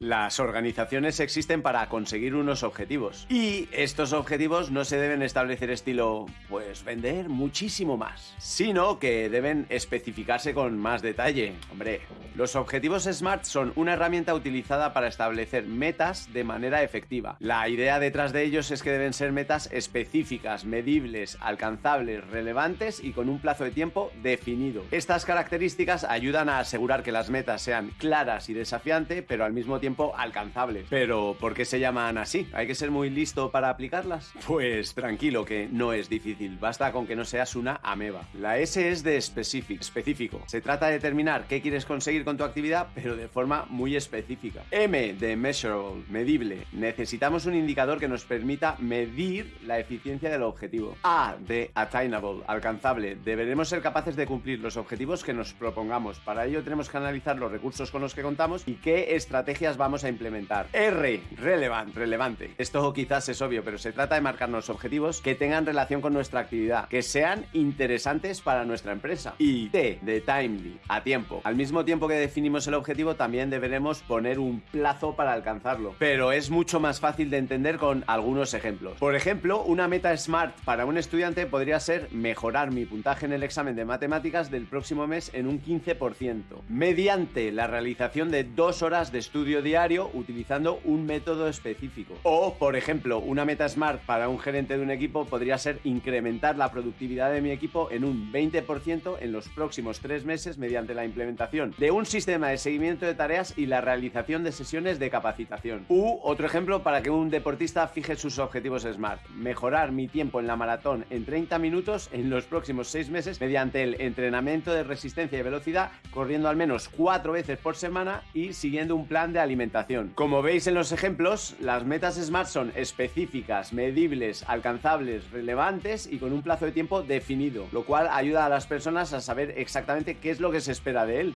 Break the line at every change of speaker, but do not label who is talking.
Las organizaciones existen para conseguir unos objetivos. Y estos objetivos no se deben establecer estilo, pues vender muchísimo más, sino que deben especificarse con más detalle. Hombre, los objetivos SMART son una herramienta utilizada para establecer metas de manera efectiva. La idea detrás de ellos es que deben ser metas específicas, medibles, alcanzables, relevantes y con un plazo de tiempo definido. Estas características ayudan a asegurar que las metas sean claras y desafiantes, pero al mismo tiempo alcanzables. Pero, ¿por qué se llaman así? ¿Hay que ser muy listo para aplicarlas? Pues tranquilo, que no es difícil, basta con que no seas una ameba. La S es de specific, específico. Se trata de determinar qué quieres conseguir con tu actividad, pero de forma muy específica. M de measurable, medible. Necesitamos un indicador que nos permita medir la eficiencia del objetivo. A de attainable, alcanzable. Deberemos ser capaces de cumplir los objetivos que nos propongamos. Para ello tenemos que analizar los recursos con los que contamos y qué estrategias vamos a implementar. R, relevant, relevante. Esto quizás es obvio, pero se trata de marcarnos objetivos que tengan relación con nuestra actividad, que sean interesantes para nuestra empresa. Y T, de timely, a tiempo. Al mismo tiempo que definimos el objetivo, también deberemos poner un plazo para alcanzarlo. Pero es mucho más fácil de entender con algunos ejemplos. Por ejemplo, una meta SMART para un estudiante podría ser mejorar mi puntaje en el examen de matemáticas del próximo mes en un 15%, mediante la realización de dos horas de estudio diario utilizando un método específico. O, por ejemplo, una meta SMART para un gerente de un equipo podría ser incrementar la productividad de mi equipo en un 20% en los próximos tres meses mediante la implementación de un sistema de seguimiento de tareas y la realización de sesiones de capacitación. U, otro ejemplo para que un deportista fije sus objetivos SMART. Mejorar mi tiempo en la maratón en 30 minutos en los próximos seis meses mediante el entrenamiento de resistencia y velocidad, corriendo al menos cuatro veces por semana y siguiendo un plan de Como veis en los ejemplos, las metas SMART son específicas, medibles, alcanzables, relevantes y con un plazo de tiempo definido, lo cual ayuda a las personas a saber exactamente qué es lo que se espera de él.